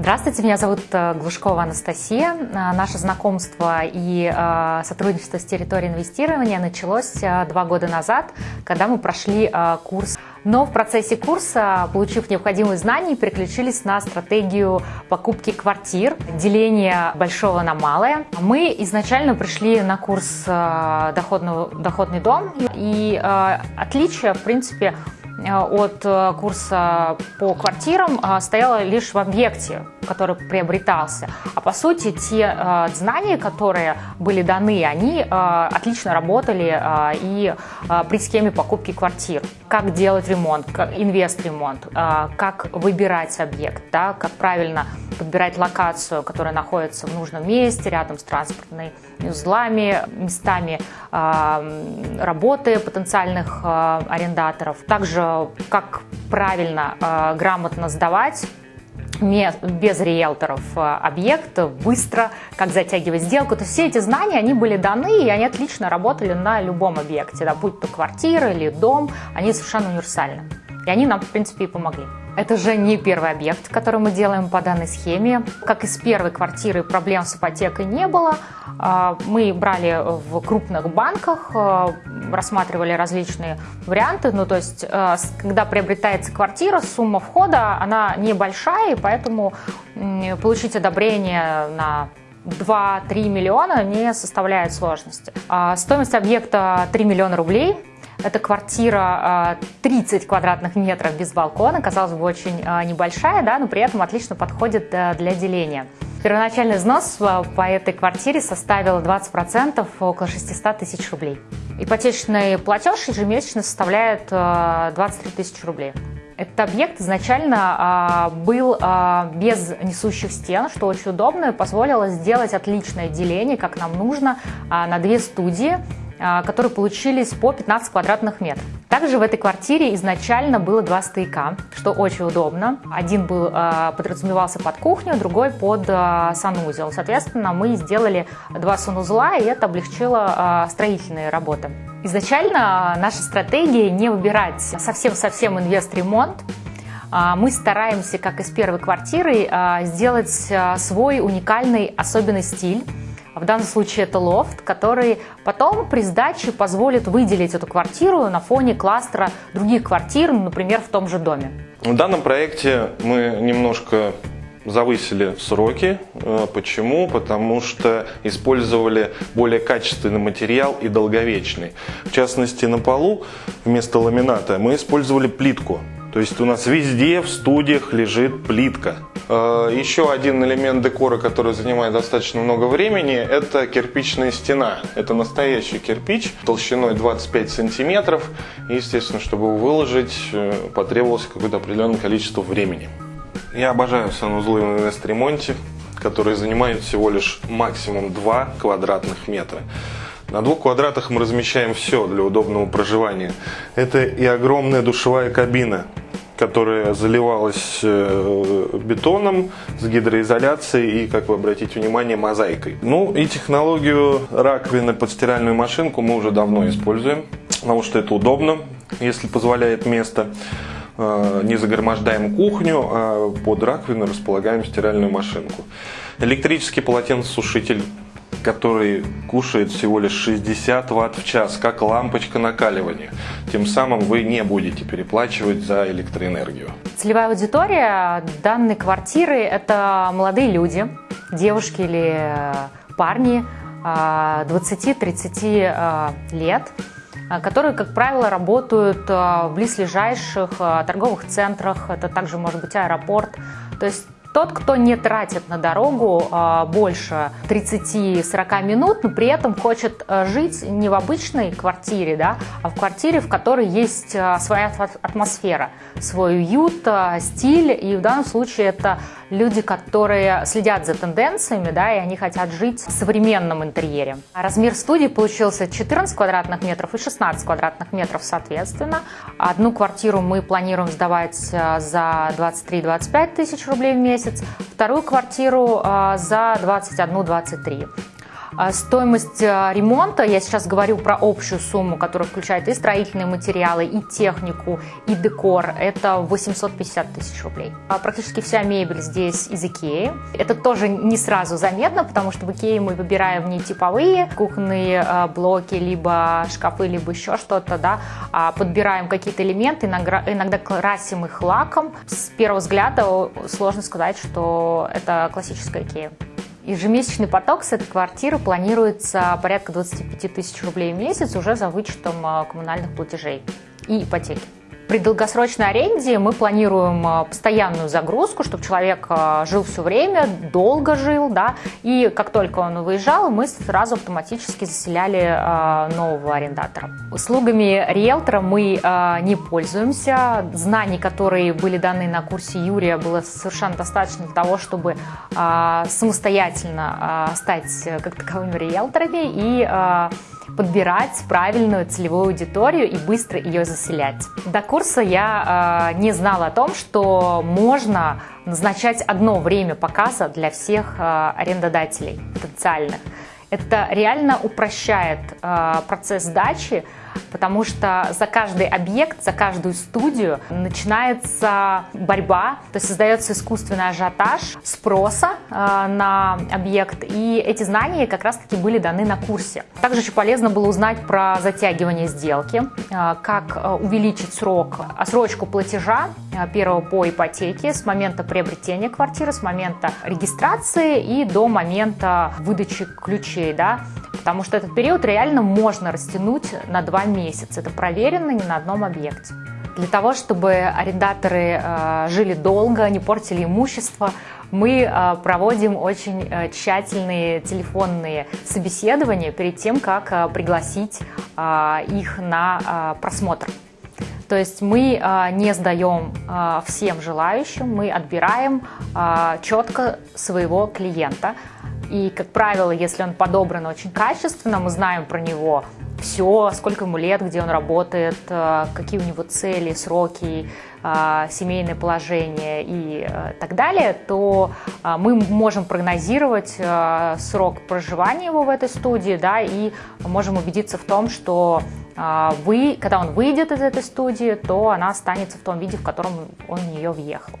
Здравствуйте, меня зовут э, Глушкова Анастасия. Э, наше знакомство и э, сотрудничество с территорией инвестирования началось два года назад, когда мы прошли курс. Но в процессе курса, получив необходимые знания, переключились на стратегию покупки квартир, деления большого на малое. Мы изначально пришли на курс доходного, «Доходный дом», и отличие, в принципе, от курса по квартирам стояла лишь в объекте, который приобретался. А по сути, те знания, которые были даны, они отлично работали и при схеме покупки квартир. Как делать ремонт, инвест-ремонт, как выбирать объект, да, как правильно подбирать локацию, которая находится в нужном месте, рядом с транспортными узлами, местами работы потенциальных арендаторов. Также как правильно, э, грамотно сдавать без риэлторов э, объект, быстро, как затягивать сделку. То есть все эти знания, они были даны, и они отлично работали на любом объекте, да, будь то квартира или дом, они совершенно универсальны. И они нам, в принципе, и помогли. Это же не первый объект, который мы делаем по данной схеме. Как и с первой квартиры проблем с ипотекой не было. А, мы брали в крупных банках, а, рассматривали различные варианты. Ну, то есть, а, когда приобретается квартира, сумма входа, она небольшая, и поэтому получить одобрение на 2-3 миллиона не составляет сложности. Стоимость объекта 3 миллиона рублей. Это квартира 30 квадратных метров без балкона, казалось бы, очень небольшая, да, но при этом отлично подходит э, для деления. Первоначальный взнос по этой квартире составил 20%, около 600 тысяч рублей. Ипотечный платеж ежемесячно составляет 23 э, тысячи рублей. Этот объект изначально а, был а, без несущих стен, что очень удобно и позволило сделать отличное деление, как нам нужно, а, на две студии а, которые получились по 15 квадратных метров. Также в этой квартире изначально было два стояка, что очень удобно. Один был, а, подразумевался под кухню, другой под а, санузел. Соответственно, мы сделали два санузла, и это облегчило строительные работы. Изначально наша стратегия не выбирать совсем-совсем инвест-ремонт, мы стараемся, как и с первой квартиры, сделать свой уникальный особенный стиль, в данном случае это лофт, который потом при сдаче позволит выделить эту квартиру на фоне кластера других квартир, например, в том же доме. В данном проекте мы немножко завысили сроки. Э, почему? Потому что использовали более качественный материал и долговечный. В частности, на полу вместо ламината мы использовали плитку. То есть у нас везде в студиях лежит плитка. Э, еще один элемент декора, который занимает достаточно много времени, это кирпичная стена. Это настоящий кирпич толщиной 25 сантиметров. Естественно, чтобы его выложить, э, потребовалось какое-то определенное количество времени. Я обожаю санузлы в инвест-ремонте, которые занимают всего лишь максимум 2 квадратных метра. На двух квадратах мы размещаем все для удобного проживания. Это и огромная душевая кабина, которая заливалась э, бетоном с гидроизоляцией и, как вы обратите внимание, мозаикой. Ну и технологию раковины под стиральную машинку мы уже давно используем, потому что это удобно, если позволяет место. Э, не загромождаем кухню, а под раковину располагаем стиральную машинку. Электрический полотенцесушитель который кушает всего лишь 60 ватт в час, как лампочка накаливания. Тем самым вы не будете переплачивать за электроэнергию. Целевая аудитория данной квартиры – это молодые люди, девушки или э, парни 20-30 э, э, лет, которые, как правило, работают в близлежащих торговых центрах, это также может быть аэропорт. То есть тот, кто не тратит на дорогу а, больше 30-40 минут, но при этом хочет а, жить не в обычной квартире, да, а в квартире, в которой есть а, своя атмосфера, свой уют, стиль. И в данном случае это люди, которые следят за тенденциями, да, и они хотят жить в современном интерьере. Размер студии получился 14 квадратных метров и 16 квадратных метров соответственно. Одну квартиру мы планируем сдавать за 23-25 тысяч рублей в месяц, вторую квартиру за 21-23. А стоимость э, ремонта, я сейчас говорю про общую сумму, которая включает и строительные материалы, и технику, и декор, это 850 тысяч рублей. А практически вся мебель здесь из Икеи. Это тоже не сразу заметно, потому что в Икее мы выбираем не типовые кухонные блоки, либо шкафы, либо еще что-то, да, а подбираем какие-то элементы, иногда красим их лаком. С первого взгляда сложно сказать, что это классическая Икея. Ежемесячный поток с этой квартиры планируется порядка 25 тысяч рублей в месяц уже за вычетом а, коммунальных платежей и ипотеки. При долгосрочной аренде мы планируем а, постоянную загрузку, чтобы человек а, жил все время, долго жил, да, и как только он выезжал, мы сразу автоматически заселяли а, нового арендатора. Услугами риэлтора мы не пользуемся. Знаний, которые были даны на курсе Юрия, было совершенно достаточно для того, чтобы самостоятельно стать как таковыми риэлторами и подбирать правильную целевую аудиторию и быстро ее заселять. До курса я э, не знала о том, что можно назначать одно время показа для всех э, арендодателей потенциальных. Это реально упрощает э, процесс сдачи, потому что за каждый объект, за каждую студию начинается борьба, то есть создается искусственный ажиотаж спроса э, на объект, и эти знания как раз-таки были даны на курсе. Также очень полезно было узнать про затягивание сделки, э, как э, увеличить срок, отсрочку платежа э, первого по ипотеке с момента приобретения квартиры, с момента регистрации и до момента выдачи ключей, да, потому что этот период реально можно растянуть на два месяца. Это проверено не на одном объекте. Для того, чтобы арендаторы э, жили долго, не портили имущество, мы э, проводим очень э, тщательные телефонные собеседования перед тем, как пригласить их на просмотр. То есть мы не сдаем всем желающим, мы отбираем четко своего клиента. И, как правило, если он подобран очень качественно, мы знаем про него все, сколько ему лет, где он работает, э, какие у него цели, сроки, э, семейное положение и э, так далее, то мы можем прогнозировать срок проживания его в этой студии, да, и можем убедиться в том, что вы, когда он выйдет из этой студии, то она останется в том виде, в котором он в нее въехал.